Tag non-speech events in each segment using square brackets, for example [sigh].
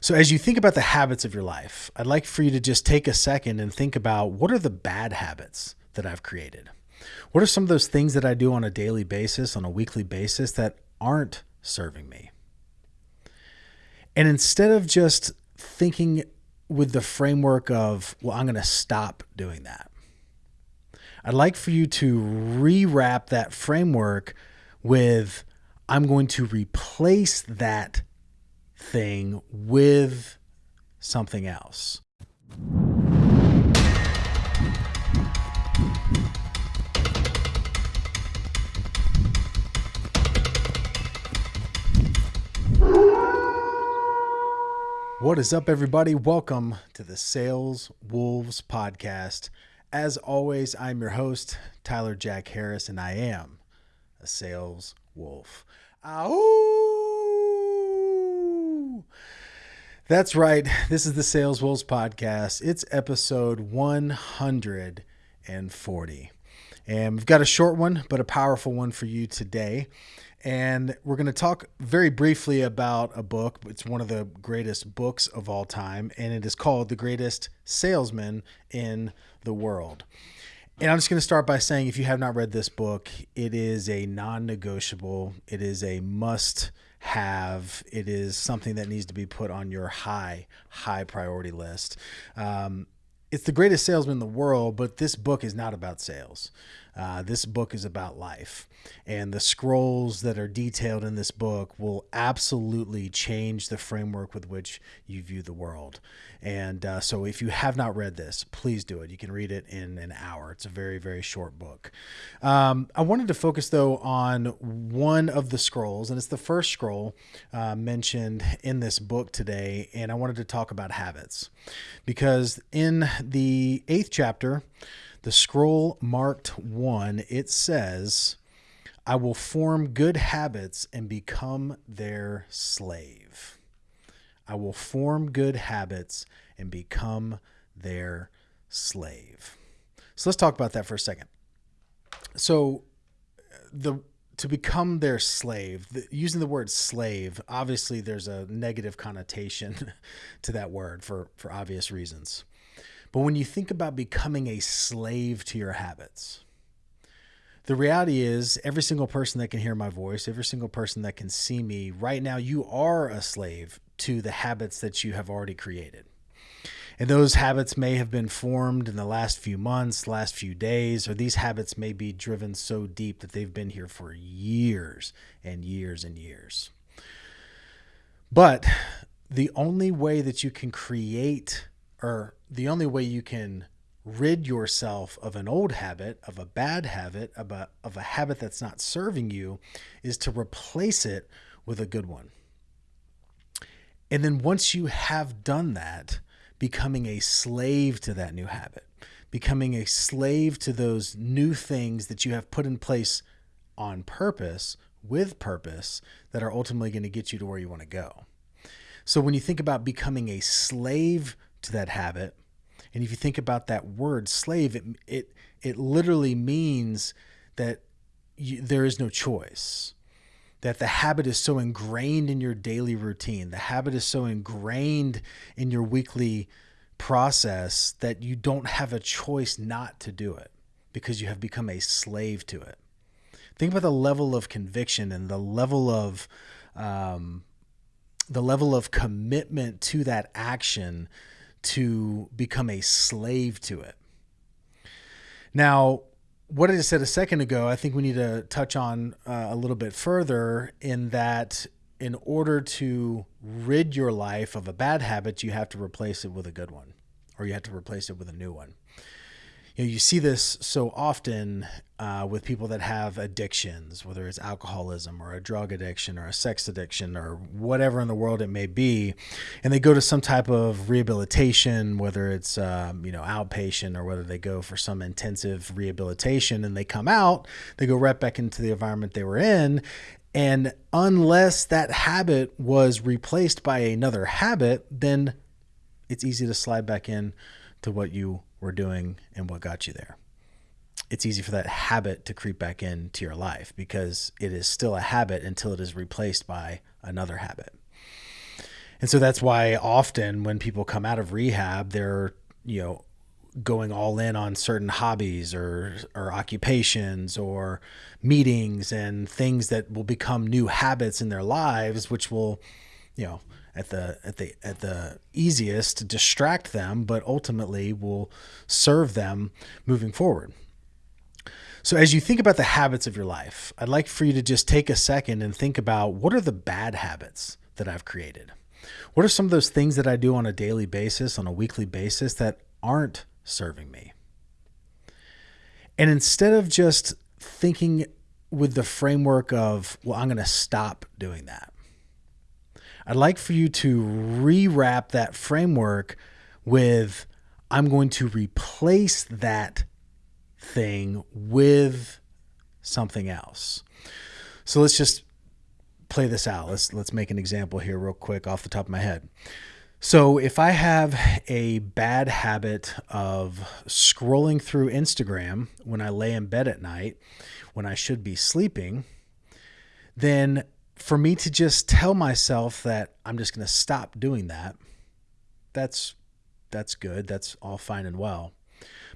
So, as you think about the habits of your life, I'd like for you to just take a second and think about what are the bad habits that I've created? What are some of those things that I do on a daily basis, on a weekly basis, that aren't serving me? And instead of just thinking with the framework of, well, I'm going to stop doing that, I'd like for you to rewrap that framework with, I'm going to replace that thing with something else. What is up, everybody? Welcome to the Sales Wolves podcast. As always, I'm your host, Tyler Jack Harris, and I am a sales wolf. Ow! That's right. This is the Sales Wolves podcast. It's episode 140. And we've got a short one, but a powerful one for you today and we're going to talk very briefly about a book. It's one of the greatest books of all time, and it is called The Greatest Salesman in the World. And I'm just going to start by saying if you have not read this book, it is a non negotiable, it is a must have, it is something that needs to be put on your high, high priority list. Um, it's the greatest salesman in the world, but this book is not about sales. Uh, this book is about life. And the scrolls that are detailed in this book will absolutely change the framework with which you view the world. And uh, so, if you have not read this, please do it. You can read it in an hour. It's a very, very short book. Um, I wanted to focus, though, on one of the scrolls, and it's the first scroll uh, mentioned in this book today. And I wanted to talk about habits because in the eighth chapter, the scroll marked one, it says, I will form good habits and become their slave. I will form good habits and become their slave. So let's talk about that for a second. So the to become their slave, the, using the word slave, obviously there's a negative connotation [laughs] to that word for for obvious reasons. But when you think about becoming a slave to your habits, the reality is every single person that can hear my voice, every single person that can see me right now, you are a slave to the habits that you have already created. And those habits may have been formed in the last few months, last few days, or these habits may be driven so deep that they've been here for years and years and years. But the only way that you can create or the only way you can rid yourself of an old habit, of a bad habit, of a, of a habit that's not serving you, is to replace it with a good one. And then once you have done that, becoming a slave to that new habit, becoming a slave to those new things that you have put in place on purpose, with purpose, that are ultimately going to get you to where you want to go. So when you think about becoming a slave to that habit. And if you think about that word slave, it it it literally means that you, there is no choice. That the habit is so ingrained in your daily routine, the habit is so ingrained in your weekly process that you don't have a choice not to do it because you have become a slave to it. Think about the level of conviction and the level of um, the level of commitment to that action to become a slave to it. Now, what I just said a second ago, I think we need to touch on uh, a little bit further in that in order to rid your life of a bad habit, you have to replace it with a good one, or you have to replace it with a new one you know, you see this so often uh, with people that have addictions, whether it's alcoholism or a drug addiction or a sex addiction or whatever in the world it may be, and they go to some type of rehabilitation, whether it's um, you know outpatient or whether they go for some intensive rehabilitation, and they come out, they go right back into the environment they were in, and unless that habit was replaced by another habit, then it's easy to slide back in to what you were doing and what got you there. It's easy for that habit to creep back into your life because it is still a habit until it is replaced by another habit. And so that's why often when people come out of rehab, they're, you know, going all in on certain hobbies or or occupations or meetings and things that will become new habits in their lives which will you know at the at the at the easiest distract them but ultimately will serve them moving forward so as you think about the habits of your life i'd like for you to just take a second and think about what are the bad habits that i've created what are some of those things that i do on a daily basis on a weekly basis that aren't serving me. And instead of just thinking with the framework of, well, I'm going to stop doing that, I'd like for you to rewrap that framework with, I'm going to replace that thing with something else. So let's just play this out. Let's let's make an example here real quick off the top of my head. So, if I have a bad habit of scrolling through Instagram when I lay in bed at night, when I should be sleeping, then for me to just tell myself that I'm just going to stop doing that, that's that's good. That's all fine and well.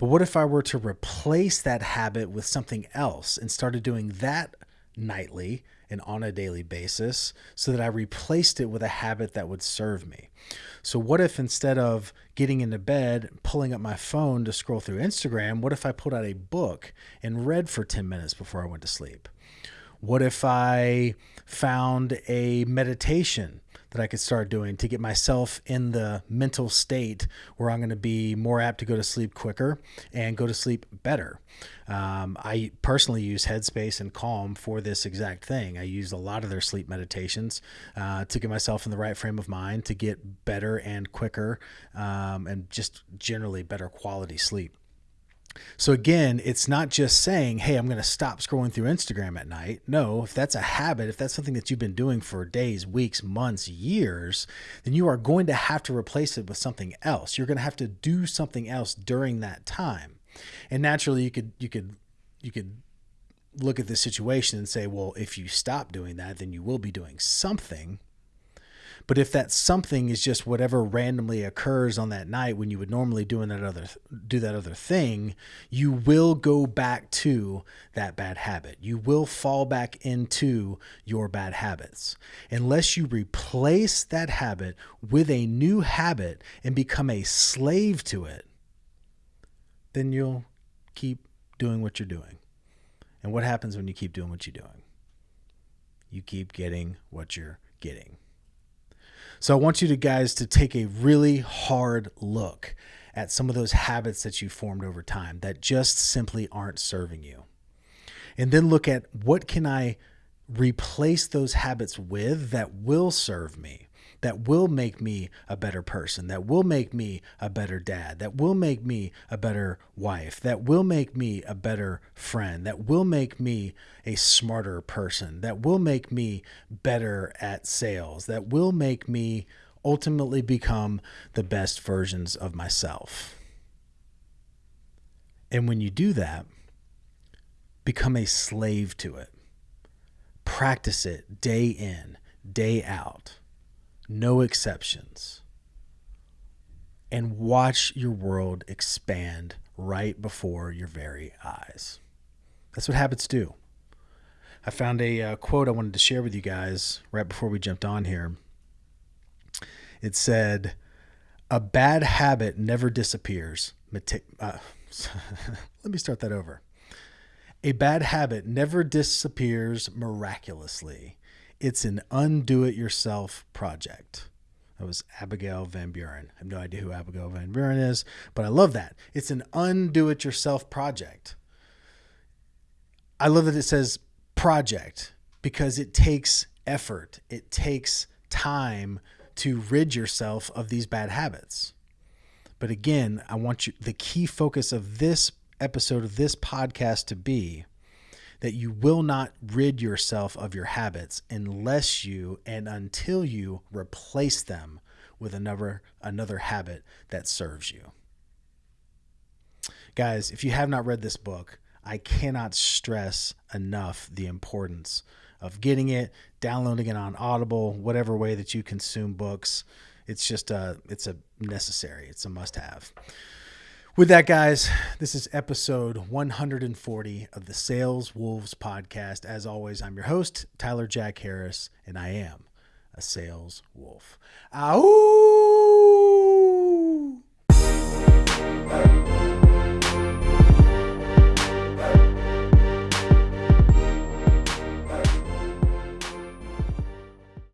But what if I were to replace that habit with something else and started doing that nightly and on a daily basis so that I replaced it with a habit that would serve me. So, what if instead of getting into bed, pulling up my phone to scroll through Instagram, what if I pulled out a book and read for 10 minutes before I went to sleep? What if I found a meditation that I could start doing to get myself in the mental state where I'm going to be more apt to go to sleep quicker and go to sleep better. Um, I personally use Headspace and Calm for this exact thing. I use a lot of their sleep meditations uh, to get myself in the right frame of mind to get better and quicker um, and just generally better quality sleep. So again, it's not just saying, "Hey, I'm going to stop scrolling through Instagram at night." No, if that's a habit, if that's something that you've been doing for days, weeks, months, years, then you are going to have to replace it with something else. You're going to have to do something else during that time. And naturally, you could you could you could look at the situation and say, "Well, if you stop doing that, then you will be doing something." But if that something is just whatever randomly occurs on that night when you would normally do that other do that other thing, you will go back to that bad habit. You will fall back into your bad habits. Unless you replace that habit with a new habit and become a slave to it, then you'll keep doing what you're doing. And what happens when you keep doing what you're doing? You keep getting what you're getting. So I want you to guys to take a really hard look at some of those habits that you formed over time that just simply aren't serving you. And then look at what can I replace those habits with that will serve me that will make me a better person, that will make me a better dad, that will make me a better wife, that will make me a better friend, that will make me a smarter person, that will make me better at sales, that will make me ultimately become the best versions of myself. And when you do that, become a slave to it. Practice it day in, day out no exceptions, and watch your world expand right before your very eyes. That's what habits do. I found a uh, quote I wanted to share with you guys right before we jumped on here. It said, A bad habit never disappears. Uh, [laughs] let me start that over. A bad habit never disappears miraculously. It's an undo it yourself project. That was Abigail Van Buren. I have no idea who Abigail Van Buren is, but I love that. It's an undo it yourself project. I love that it says project because it takes effort, it takes time to rid yourself of these bad habits. But again, I want you the key focus of this episode of this podcast to be that you will not rid yourself of your habits unless you and until you replace them with another another habit that serves you. Guys, if you have not read this book, I cannot stress enough the importance of getting it, downloading it on Audible, whatever way that you consume books. It's just a it's a necessary. It's a must have. With that, guys, this is episode 140 of the Sales Wolves podcast. As always, I'm your host, Tyler Jack Harris, and I am a sales wolf. Ow!